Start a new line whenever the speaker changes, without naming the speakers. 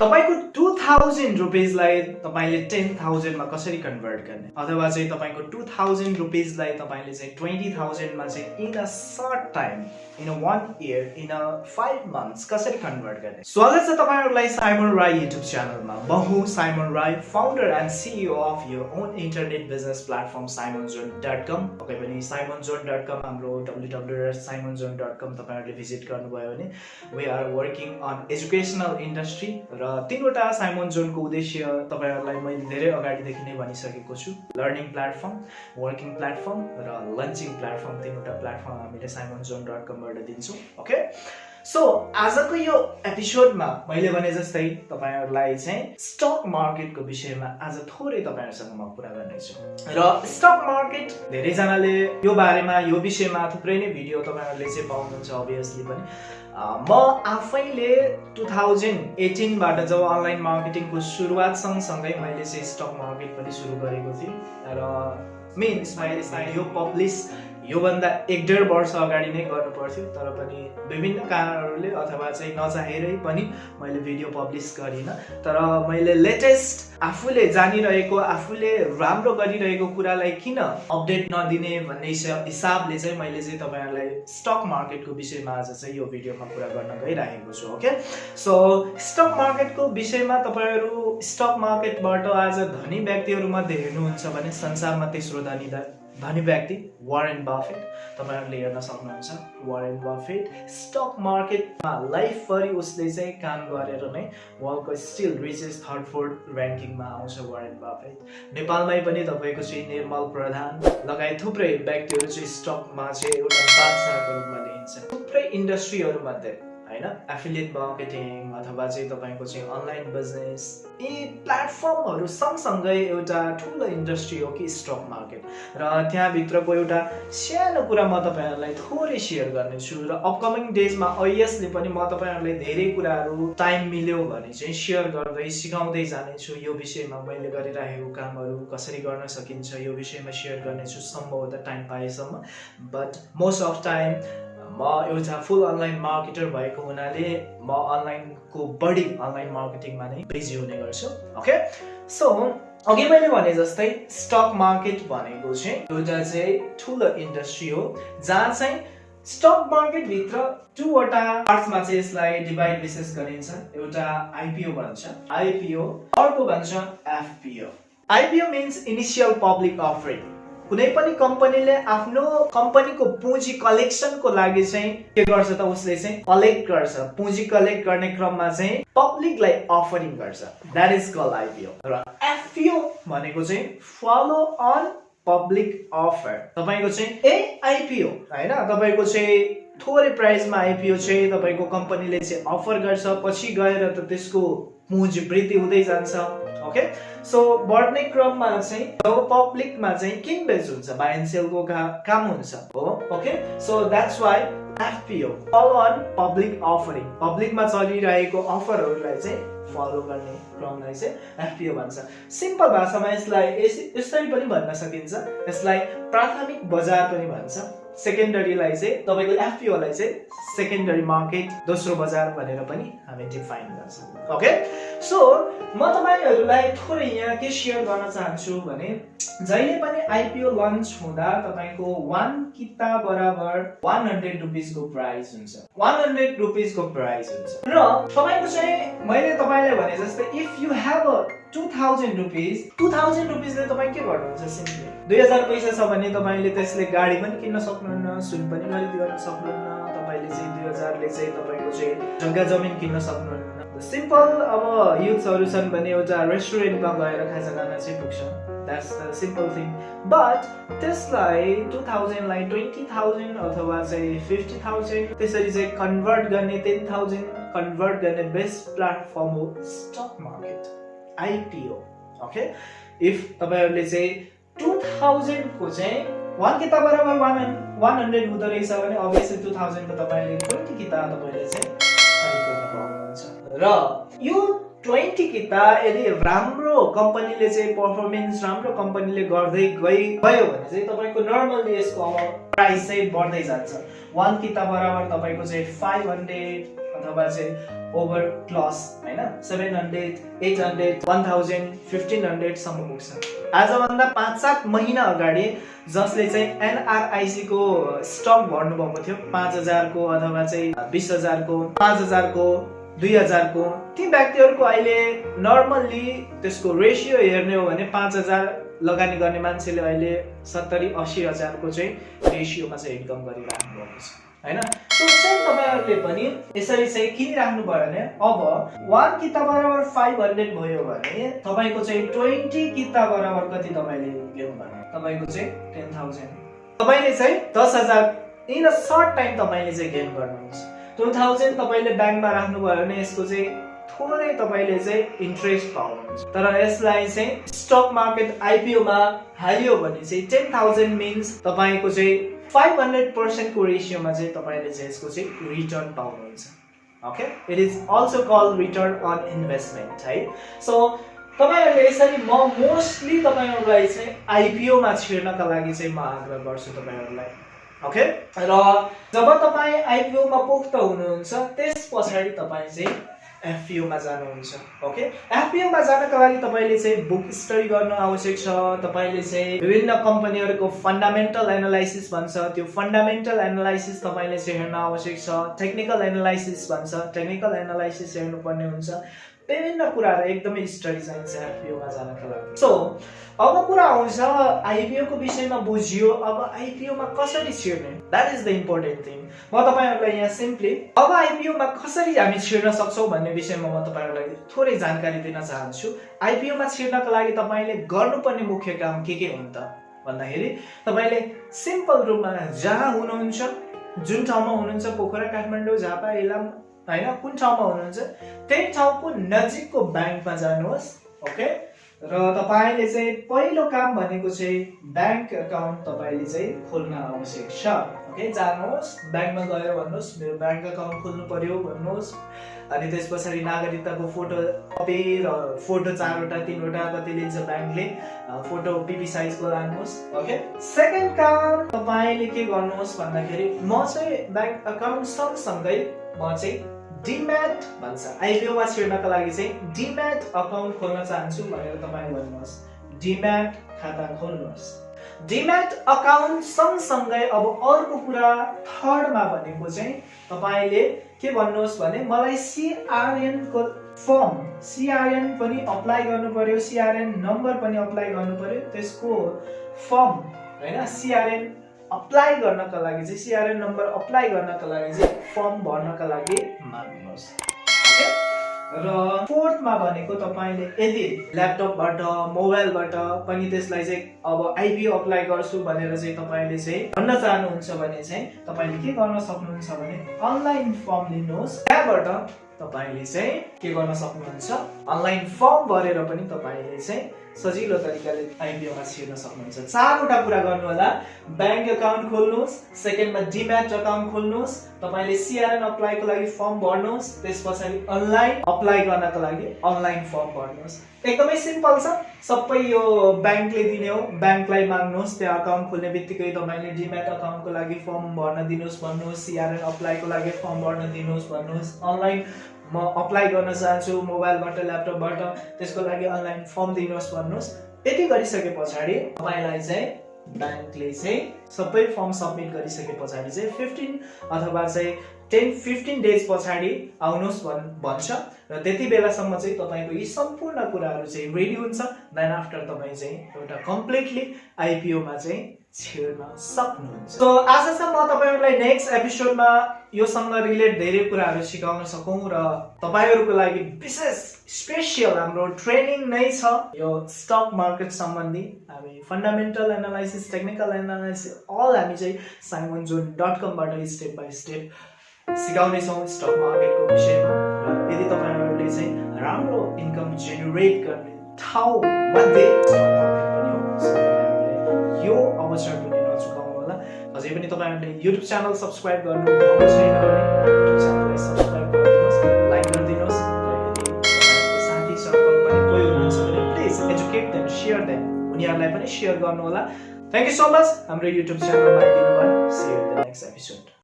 तपाईँको two thousand रुपिजलाई तपाईँले ten थाउजन्डमा कसरी कन्भर्ट गर्ने? अथवा चाहिँ तपाईँको टु थाउजन्ड रुपिजलाई तपाईँले चाहिँ ट्वेन्टी थाउजन्डमा चाहिँ in a short time in a one year in a five months कसरी कन्भर्ट गर्ने? स्वागत छ तपाईँहरूलाई साइमन राई युट्युब च्यानलमा बहु Simon Rai founder and CEO of your own internet business platform Simon John dot com पक्कै पनि साइमन जोन डट कम हाम्रो W W Simon John dot com तपाईँहरूले भिजिट गर्नुभयो भने we are working on educational industry र तिनवटा Simon जोनको उद्देश्य तपाईँहरूलाई मैले धेरै अगाडिदेखि नै भनिसकेको छु। लर्निङ प्लेटफर्म वर्किङ प्लेटफर्म र लन्चिङ प्लेटफर्म तिनवटा प्लेटफर्म हामीले साइमन जोन डट कमबाट दिन्छौँ ओके? सो आजको यो एपिसोडमा मैले भने जस्तै तपाईँहरूलाई चाहिँ स्टक मार्केटको विषयमा आज थोरै तपाईँहरूसँग म कुरा गर्नेछु। र स्टक मार्केट धेरैजनाले यो बारेमा यो विषयमा थुप्रै नै भिडियो तपाईँहरूले चाहिँ पाउनुहुन्छ अभियसली पनि। म आफैले टु थाउजन्ड एटिनबाट जब अनलाइन मार्केटिङको सुरुवात सँगसँगै मैले चाहिँ स्टक मार्केट पनि सुरु गरेको थिएँ। र मिन्स मैले यो पब्लिस योभन्दा एक डेढ वर्ष अगाडि नै गर्नु पर्थ्यो तर पनि विभिन्न कारणहरूले अथवा चाहिँ नचाहेरै पनि मैले भिडियो पब्लिस गरिनँ। तर मैले लेटेस्ट आफूले जानिरहेको आफूले राम्रो गरिरहेको कुरालाई किन अपडेट नदिने भन्ने हिसाबले चाहिँ मैले चाहिँ तपाईँहरूलाई स्टक मार्केटको विषयमा आज चाहिँ यो भिडियोमा कुरा गर्न गइरहेको छु ओके? सो स्टक मार्केटको विषयमा तपाईँहरू स्टक मार्केटबाट आज धनी व्यक्तिहरूमध्ये हेर्नुहुन्छ भने संसारमा तेस्रो धनी धनी व्यक्ति वारेन बाफेट तपाईँहरूले हेर्न सक्नुहुन्छ। वारेन बाफेट स्टक मार्केटमा लाइफभरि उसले चाहिँ काम गरेर नै वर्ल्डको स्टिल रिचेस्ट थर्ड फोर्थ ऱ्याङ्किङमा आउँछ वारेन बाफेट नेपालमै पनि तपाईँको चाहिँ निर्मल प्रधान लगायत थुप्रै व्यक्तिहरू चाहिँ स्टकमा चाहिँ एउटा बादशाहको रूपमा लिइन्छ थुप्रै इन्डस्ट्रीहरूमध्ये होइन? एफिलिएट मार्केटिङ अथवा चाहिँ तपाईँको चाहिँ अनलाइन बिजनेस यी प्लेटफर्महरू सँगसँगै एउटा ठुलो इन्डस्ट्री हो कि स्टक मार्केट र त्यहाँभित्रको एउटा सानो कुरा म तपाईँहरूलाई थोरै सेयर गर्नेछु र अपकमिङ डेजमा ऐएसले पनि म तपाईँहरूलाई धेरै कुराहरू टाइम मिल्यो भने चाहिँ सेयर गर्दै सिकाउँदै जानेछु। यो विषयमा मैले गरिरहेको कामहरू कसरी गर्न सकिन्छ यो विषयमा सेयर गर्नेछु सम्भवतः टाइम पाएसम्म। बट मोस्ट अफ टाइम म एउटा फुल अनलाइन मार्केटर भएको हुनाले म अनलाइनको बढी अनलाइन मार्केटिङमा नै बिजी हुने गर्छु ओके सो अघि मैले भने जस्तै स्टक मार्केट भनेको चाहिँ एउटा चाहिँ ठुलो इन्डस्ट्री हो जहाँ चाहिँ स्टक मार्केटभित्र टुवटा पार्ट्समा चाहिँ यसलाई डिभाइड विशेष गरिन्छ एउटा आइपिओ भन्छ आइपिओ अर्को भन्छ FPO IPO means initial public offering कुनै पनि कम्पनीले आफ्नो कम्पनीको पुँजी कलेक्सनको लागि चाहिँ के गर्छ त उसले चाहिँ कलेक्ट गर्छ। पुँजी कलेक्ट गर्ने क्रममा चाहिँ पब्लिकलाई अफरिङ गर्छ। द्याट इज कल आइपिओ र एफपिओ भनेको चाहिँ फलो अन पब्लिक अफर तपाईँको चाहिँ ए आइपिओ होइन? तपाईँको चाहिँ थोरै प्राइसमा आइपिओ चाहिँ तपाईँको कम्पनीले चाहिँ अफर गर्छ पछि गएर त त्यसको पुँजी वृद्धि हुँदै जान्छ ओके? सो बढ्ने क्रममा चाहिँ जब पब्लिकमा चाहिँ किन बेच हुन्छ बाई सेलको काम हुन्छ हो? Okay? So that's why FPO follow on public offering पब्लिकमा चलिरहेको अफरहरूलाई चाहिँ फलो गर्ने क्रमलाई चाहिँ एफपिओ भन्छ। सिम्पल भाषामा यसलाई यसरी पनि भन्न सकिन्छ। यसलाई प्राथमिक बजार पनि भन्छ। सेकेन्डरीलाई चाहिँ तपाईँको एफपिओलाई चाहिँ सेकेन्डरी मार्केट दोस्रो बजार भनेर पनि हामी डिफाइन गर्छौँ। ओके सो म तपाईँहरूलाई थोरै यहाँ के सेयर गर्न चाहन्छु भने जहिले पनि आइपिओ लन्च हुँदा तपाईँको वान किता बराबर वान हन्ड्रेड रुपिसको प्राइस हुन्छ। वान हन्ड्रेड रुपिसको प्राइस हुन्छ। र तपाईँको चाहिँ मैले तपाईँलाई भने जस्तै if you have a two thousand rupees two thousand रुपिसले तपाईँ के गर्नुहुन्छ सिम्पली? दुई हजार पैसा छ भने तपाईँले त्यसले गाडी पनि किन्न सक्नुहुन्न सुन पनि खरिद गर्न सक्नुहुन्न तपाईँले चाहिँ दुई हजारले चाहिँ तपाईँको चाहिँ जग्गा जमिन किन्न सक्नुहुन्न। सिम्पल अब युथ्सहरू छन् भने एउटा रेस्टुरेन्टमा गएर खाजा खान चाहिँ पुग्छ। That's the simple thing but त्यसलाई टु थाउजन्डलाई ट्वेन्टी थाउजन्ड अथवा चाहिँ फिफ्टी थाउजन्ड त्यसरी चाहिँ कन्भर्ट गर्ने टेन थाउजन्ड कन्भर्ट गर्ने बेस्ट प्लेटफर्म हो stock market IPO okay if तपाईँहरूले चाहिँ टु थाउजन्डको चाहिँ वान किताब बराबर वान वान हन्ड्रेड हुँदो रहेछ भने अभियसली टु थाउजन्डको तपाईँले ट्वेन्टी किताब तपाईँले चाहिँ खरिद पाउनुहुन्छ। र यो ट्वेन्टी किताब यदि राम्रो कम्पनीले चाहिँ पर्फर्मेन्स राम्रो कम्पनीले गर्दै गइ गयो भने चाहिँ तपाईँको नर्मल्ली यसको प्राइस चाहिँ बढ्दै जान्छ। वान किताब बराबर तपाईँको चाहिँ फाइभ हन्ड्रेड अथवा चाहिँ ओभर क्लस होइन? Seven hundred eight hundred one thousand fifteen हन्ड्रेडसम्म पुग्छ। आजभन्दा पाँच सात महिना अगाडि जसले चाहिँ एनआरआइसीको स्टक भर्नुभएको थियो पाँच हजारको अथवा चाहिँ बिस हजारको पाँच हजारको दुई हजारको ती व्यक्तिहरूको अहिले नर्मल्ली त्यसको रेसियो हेर्ने हो भने पाँच हजार लगानी गर्ने मान्छेले अहिले सत्तरी असी हजारको चाहिँ रेसियोमा चाहिँ इन्कम गरिराख्नु भएको छ। होइन? सो सेम तपाईँहरूले पनि यसरी चाहिँ किनिराख्नु भयो भने अब वान किता बराबर फाइभ हन्ड्रेड भयो भने तपाईँको चाहिँ ट्वेन्टी किता बराबर कति तपाईँले गेम भने तपाईँको चाहिँ टेन थाउजन्ड तपाईँले चाहिँ दस हजार इन अ सर्ट टाइम तपाईँले चाहिँ गेन गर्नुहुन्छ। टु थाउजन्ड तपाईँले ब्याङ्कमा राख्नुभयो भने यसको चाहिँ थोरै तपाईँले चाहिँ इन्ट्रेस्ट पाउनुहुन्छ। तर यसलाई चाहिँ स्टक मार्केट आइपिओमा हाल्यो भने चाहिँ टेन थाउजन्ड मिन्स तपाईँको चाहिँ फाइभ हन्ड्रेड पर्सेन्टको रेसियोमा चाहिँ तपाईँले चाहिँ यसको चाहिँ रिटर्न पाउनुहुन्छ। Okay it is also call return on investment है? सो तपाईँहरूले यसरी म मोस्टली तपाईँहरूलाई चाहिँ आइपिओमा छिर्नका लागि चाहिँ म आग्रह गर्छु तपाईँहरूलाई। ओके र जब तपाईँ आइपिओमा पोख्त हुनुहुन्छ त्यस पछाडि तपाईँ चाहिँ एफपिओमा जानुहुन्छ ओके एफपिओमा जानका लागि तपाईँले चाहिँ बुक स्टडी गर्नु आवश्यक छ तपाईँले चाहिँ विभिन्न कम्पनीहरूको फन्डामेन्टल एनालाइसिस भन्छ त्यो फन्डामेन्टल एनालाइसिस तपाईँले चाहिँ हेर्न आवश्यक छ टेक्निकल एनालाइसिस भन्छ टेक्निकल एनालाइसिस हेर्नुपर्ने हुन्छ। विभिन्न कुराहरू एकदमै स्टडी चाहिन्छ आइपिओमा जानका लागि सो अब कुरा आउँछ आइपिओको विषयमा बुझियो अब आइपिओमा कसरी छिर्ने? That is the important thing म तपाईँहरूलाई यहाँ सिम्पली अब आइपिओमा कसरी हामी छिर्न सक्छौँ भन्ने विषयमा म तपाईँहरूलाई थोरै जानकारी दिन चाहन्छु। आइपिओमा छिर्नको लागि तपाईँले गर्नुपर्ने मुख्य काम के के हुन् त? भन्दाखेरि तपाईँले सिम्पल रूपमा जहाँ हुनुहुन्छ जुन ठाउँमा हुनुहुन्छ पोखरा काठमाडौँ झापा इलाम होइन? कुन ठाउँमा हुनुहुन्छ? त्यही ठाउँको नजिकको ब्याङ्कमा जानुहोस् ओके? र तपाईँले चाहिँ पहिलो काम भनेको चाहिँ ब्याङ्क एकाउन्ट तपाईँले चाहिँ खोल्न आवश्यक छ। ओके जानुहोस् ब्याङ्कमा गएर भन्नुहोस् मेरो ब्याङ्क एकाउन्ट खोल्नु पर्यो भन्नुहोस्। अनि त्यस पछाडि नागरिकताको फोटो कपी र फोटो चारवटा तिनवटा कति लिन्छ ब्याङ्कले फोटो पिपी साइजको लानुहोस् ओके। सेकेन्ड काम तपाईँले के गर्नुहोस् भन्दाखेरि म चाहिँ ब्याङ्क एकाउन्ट सँगसँगै म चाहिँ डिम्याट भन्छ। आइपिओमा छिर्नको लागि चाहिँ डिम्याट अकाउन्ट खोल्न चाहन्छु भनेर तपाईँ भन्नुहोस्। डिम्याट खाता खोल्नुहोस्। डिम्याट अकाउन्ट सँगसँगै अब अर्को कुरा थर्डमा भनेको चाहिँ तपाईँले के भन्नुहोस् भने मलाई सिआरएनको फर्म सिआरएन पनि अप्लाई गर्नु पर्यो सिआरएन नम्बर पनि अप्लाई गर्नु पर्यो त्यसको फर्म होइन? सिआरएन अप्लाई गर्नका लागि चाहिँ सिआरएन नम्बर अप्लाई गर्नका लागि चाहिँ फर्म भर्नका लागि माग्नुहोस्। र फोर्थमा भनेको तपाईँले यदि ल्यापटपबाट मोबाइलबाट पनि त्यसलाई चाहिँ अब आइपिओ अप्लाई गर्छु भनेर चाहिँ तपाईँले चाहिँ भन्न चाहनुहुन्छ भने चाहिँ तपाईँले के गर्न सक्नुहुन्छ भने अनलाइन फर्म लिनुहोस्। त्यहाँबाट तपाईँले चाहिँ के गर्न सक्नुहुन्छ? अनलाइन फर्म भरेर पनि तपाईँले चाहिँ सजिलो तरिकाले आइपिओमा छिर्न सक्नुहुन्छ। चारवटा कुरा गर्नु होला ब्याङ्क एकाउन्ट खोल्नुहोस् सेकेन्डमा डिम्याट अकाउन्ट खोल्नुहोस् तपाईँले सिआरएन अप्लाईको लागि फर्म भर्नुहोस् त्यस पछाडि अनलाइन अप्लाई गर्नको लागि अनलाइन फर्म भर्नुहोस्। एकदमै सिम्पल छ। सबै यो ब्याङ्कले दिने हो। ब्याङ्कलाई माग्नुहोस् त्यहाँ अकाउन्ट खोल्ने बित्तिकै तपाईँले डिम्याट अकाउन्टको लागि फर्म भर्न दिनुहोस् भन्नुहोस् सिआरएन अप्लाईको लागि फर्म भर्न दिनुहोस् भन्नुहोस्। अनलाइन म अप्लाई गर्न चाहन्छु मोबाइलबाट ल्यापटपबाट त्यसको लागि अनलाइन फर्म दिनुहोस् भन्नुहोस्। यति गरिसके पछाडि तपाईँलाई चाहिँ ब्याङ्कले चाहिँ सबै फर्म सब्मिट गरिसके पछाडि चाहिँ फिफ्टिन अथवा चाहिँ टेन फिफ्टिन डेज पछाडि आउनुहोस् भन् भन्छ। र त्यति बेलासम्म चाहिँ तपाईँको यी सम्पूर्ण कुराहरू चाहिँ रेडी हुन्छ। देन आफ्टर तपाईँ चाहिँ एउटा कम्प्लिटली आइपिओमा चाहिँ छिर्न सक्नुहुन्छ। सो आज चाहिँ म तपाईँहरूलाई नेक्स्ट एपिसोडमा योसँग रिलेट धेरै कुराहरू सिकाउन सकौँ र तपाईँहरूको लागि विशेष स्पेसियल हाम्रो ट्रेनिङ नै छ यो स्टक मार्केट सम्बन्धी। हामी fundamental analysis technical analysis all हामी चाहिँ साइमन जोन डट कमबाट स्टेप बाई स्टेप सिकाउनेछौँ स्टक मार्केटको विषयमा। र यदि तपाईँहरूले चाहिँ राम्रो इन्कम जेनेरेट गर्ने ठाउँ यो अवसर पनि नचुकाउनु होला अझै पनि तपाईँहरूले युट्युब च्यानल सब्सक्राइब गर्नु छैन भने युट्युब च्यानललाई सब्सक्राइब गरिदिनुहोस् लाइक गरिदिनुहोस् र यदि तपाईँहरूको साथी सर्कल पनि कोही हुनुहुन्छ भने please educate them share them उनीहरूलाई पनि सेयर गर्नु होला थ्याङ्क यू सो मच हाम्रो युट्युब च्यानलमा आइदिनु भयो द नेक्स्ट एपिसोड